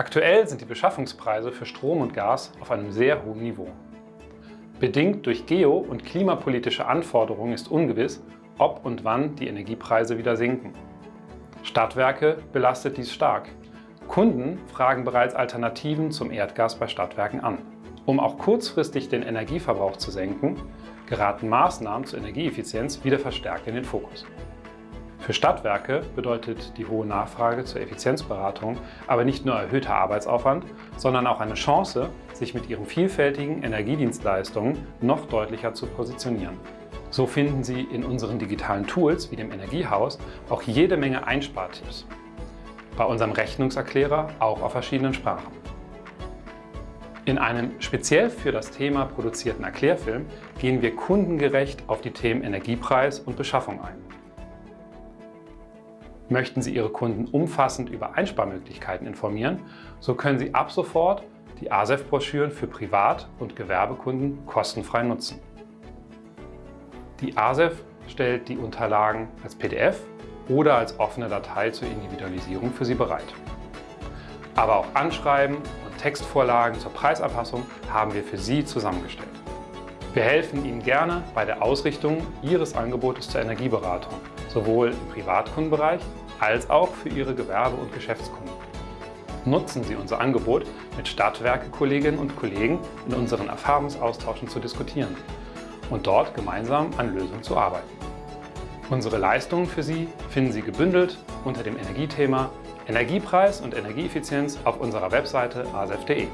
Aktuell sind die Beschaffungspreise für Strom und Gas auf einem sehr hohen Niveau. Bedingt durch geo- und klimapolitische Anforderungen ist ungewiss, ob und wann die Energiepreise wieder sinken. Stadtwerke belastet dies stark. Kunden fragen bereits Alternativen zum Erdgas bei Stadtwerken an. Um auch kurzfristig den Energieverbrauch zu senken, geraten Maßnahmen zur Energieeffizienz wieder verstärkt in den Fokus. Für Stadtwerke bedeutet die hohe Nachfrage zur Effizienzberatung aber nicht nur erhöhter Arbeitsaufwand, sondern auch eine Chance, sich mit ihren vielfältigen Energiedienstleistungen noch deutlicher zu positionieren. So finden Sie in unseren digitalen Tools wie dem Energiehaus auch jede Menge Einspartipps. Bei unserem Rechnungserklärer auch auf verschiedenen Sprachen. In einem speziell für das Thema produzierten Erklärfilm gehen wir kundengerecht auf die Themen Energiepreis und Beschaffung ein. Möchten Sie Ihre Kunden umfassend über Einsparmöglichkeiten informieren, so können Sie ab sofort die ASEF-Broschüren für Privat- und Gewerbekunden kostenfrei nutzen. Die ASEF stellt die Unterlagen als PDF oder als offene Datei zur Individualisierung für Sie bereit. Aber auch Anschreiben und Textvorlagen zur Preisanpassung haben wir für Sie zusammengestellt. Wir helfen Ihnen gerne bei der Ausrichtung Ihres Angebotes zur Energieberatung, sowohl im Privatkundenbereich als auch für Ihre Gewerbe- und Geschäftskunden. Nutzen Sie unser Angebot, mit Stadtwerke-Kolleginnen und Kollegen in unseren Erfahrungsaustauschen zu diskutieren und dort gemeinsam an Lösungen zu arbeiten. Unsere Leistungen für Sie finden Sie gebündelt unter dem Energiethema Energiepreis und Energieeffizienz auf unserer Webseite asef.de.